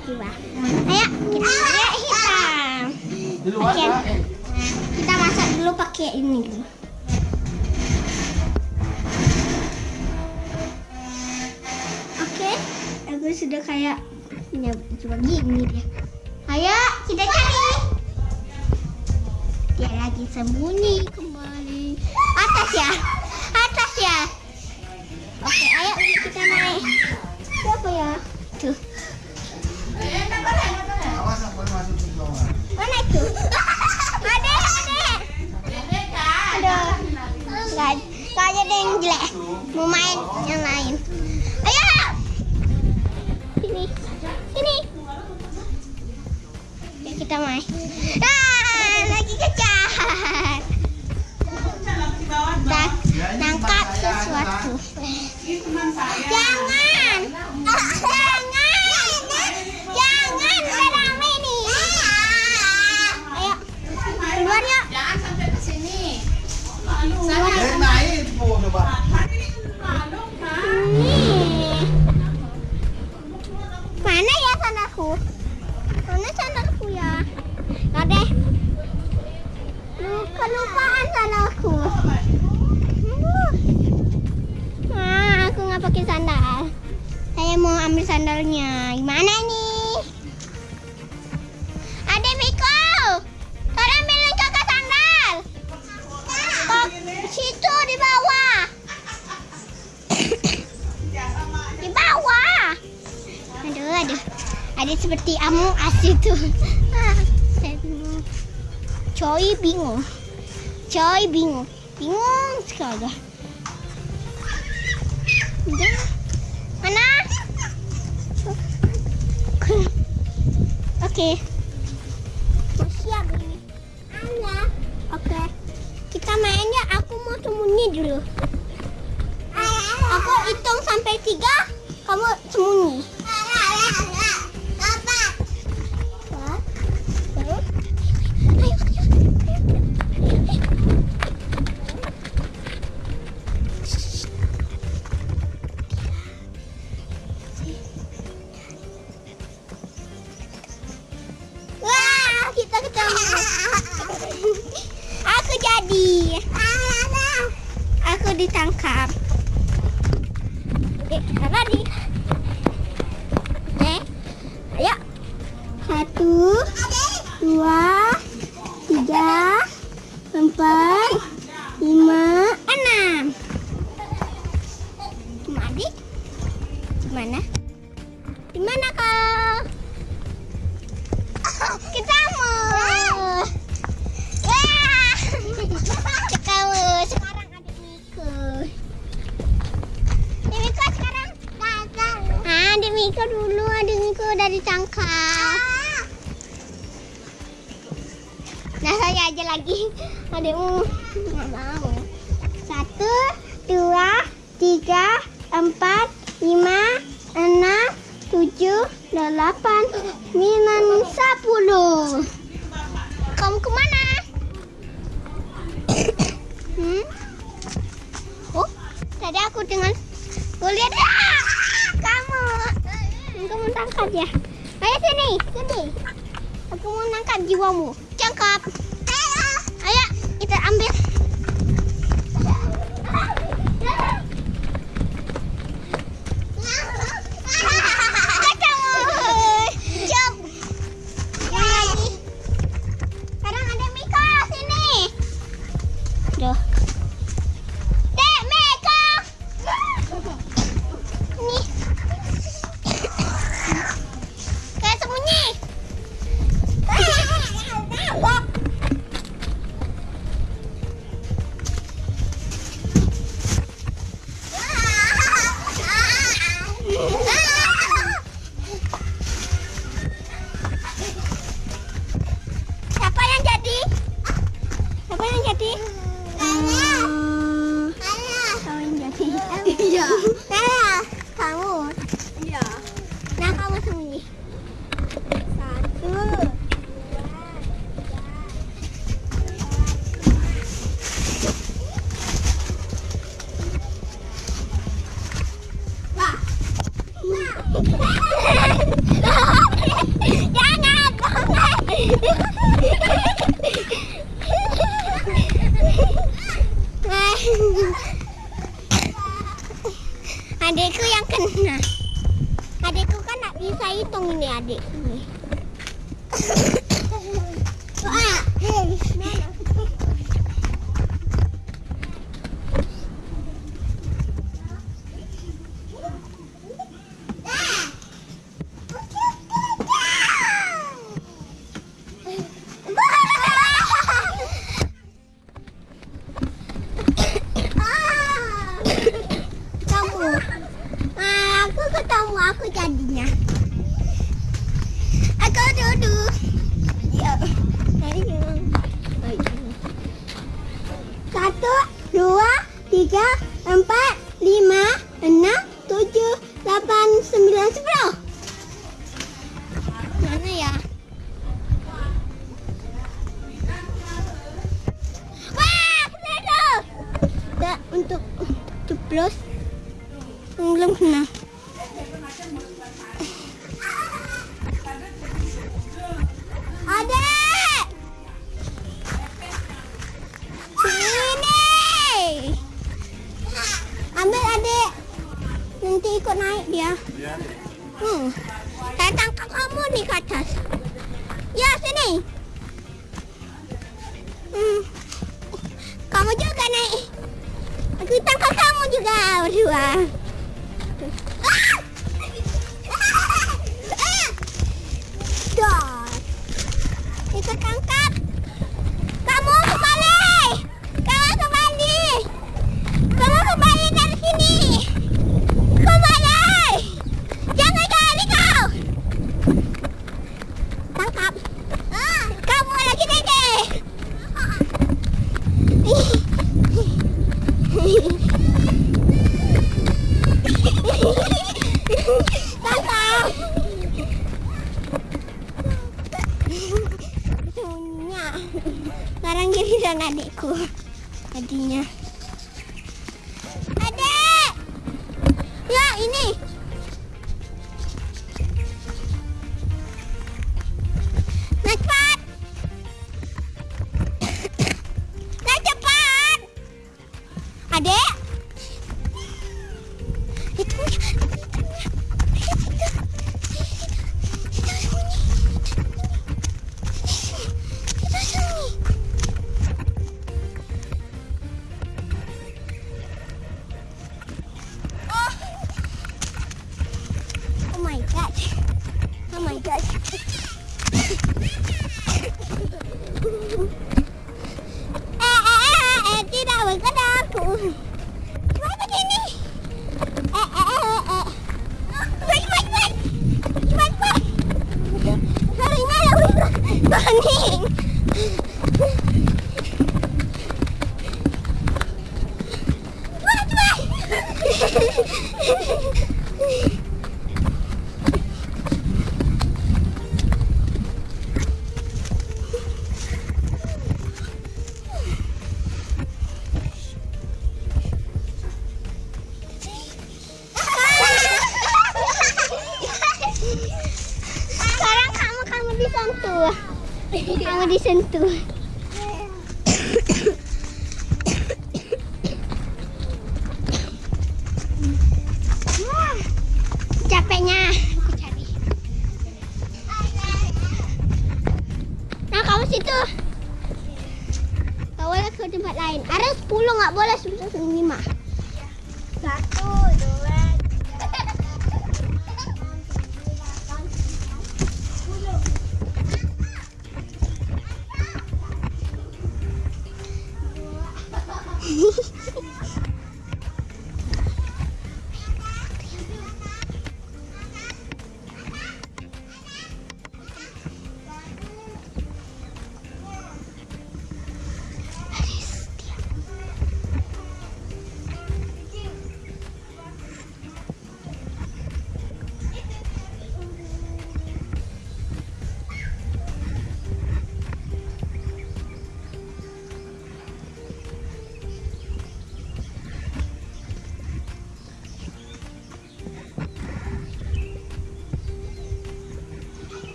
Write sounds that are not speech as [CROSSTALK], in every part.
berjiwa. Ayo kita lihat hitam. Oke. Kak. Kita masak dulu pakai ini. Oke, aku sudah kayak punya cuma gini dia. Ayo kita cari. Dia lagi sembunyi kembali. Atas ya, atas ya. Oke, ayo kita naik. Siapa ya? Tuh, kita main. Ah, lagi kejar. Kita nangkap sesuatu. Jangan, Saya bingung. Coy bingung. Coy bingung. Bingung sekali. Mana? Oke. Mau siap ini. Ada. Oke. Kita mainnya aku mau sembunyi dulu. Aku hitung sampai tiga, Aku jadi. Aku ditangkap. Eh, lari. Eh, ayo. Satu, dua, tiga, empat, lima, enam. Mari. Mana? Ditangkap. Nah, saya aja lagi. [LAUGHS] Adikmu nggak mau. Satu, dua, tiga, empat, lima, enam, tujuh, delapan, sembilan, sepuluh. Kamu ke mana? [COUGHS] hmm? Oh, tadi aku dengan gue lihat ah, kamu. Kamu tangkap ya? Ayo sini, sini. Aku mau nangkap jiwamu. Cangkap. Ayo, kita ambil. Yeah. Aku jadinya. Aku duduk. Ya. Oh, ini. Satu, dua, tiga, empat, lima, enam, tujuh, delapan, sembilan, sepuluh. Mana ya? Wah. Tak, untuk ceplos. Belum kena. Nanti ikut naik dia. Hmm. Saya tangkap kamu nih ke atas. Ya, sini. Hmm. Kamu juga naik. Aku tangkap kamu juga berdua. Ah! Ah! Dah. Ikut tangkap. Kamu disentuh.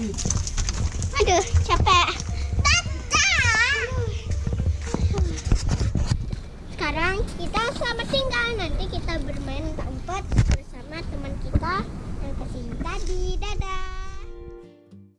Pas sini.